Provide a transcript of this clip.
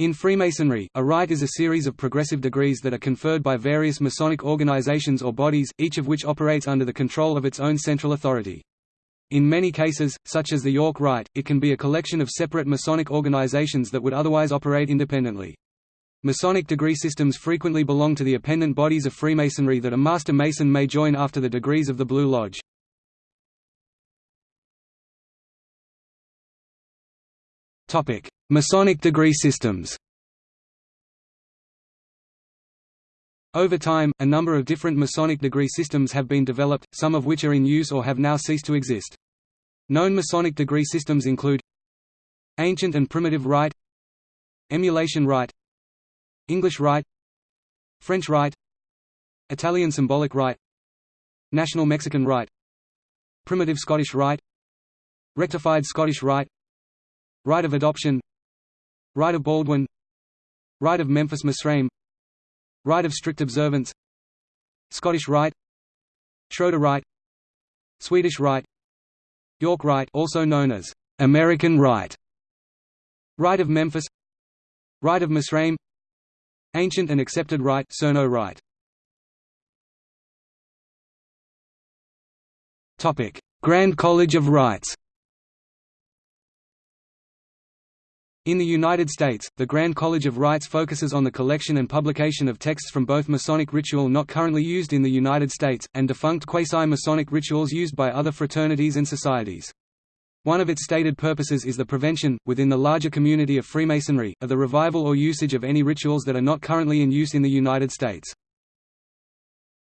In Freemasonry, a rite is a series of progressive degrees that are conferred by various Masonic organizations or bodies, each of which operates under the control of its own central authority. In many cases, such as the York Rite, it can be a collection of separate Masonic organizations that would otherwise operate independently. Masonic degree systems frequently belong to the appendant bodies of Freemasonry that a Master Mason may join after the degrees of the Blue Lodge. Masonic degree systems Over time, a number of different Masonic degree systems have been developed, some of which are in use or have now ceased to exist. Known Masonic degree systems include Ancient and Primitive Rite Emulation Rite English Rite French Rite Italian Symbolic Rite National Mexican Rite Primitive Scottish Rite Rectified Scottish Rite Rite of Adoption. Rite of Baldwin. Rite of Memphis Misraim. Rite of Strict Observance. Scottish Rite. Schroeder Rite. Swedish Rite. York Rite also known as American Rite. Rite of Memphis. Rite of Misraim. Ancient and Accepted Rite Cerneau Rite. Topic. Grand College of Rites In the United States, the Grand College of Rites focuses on the collection and publication of texts from both Masonic ritual not currently used in the United States, and defunct quasi-Masonic rituals used by other fraternities and societies. One of its stated purposes is the prevention, within the larger community of Freemasonry, of the revival or usage of any rituals that are not currently in use in the United States.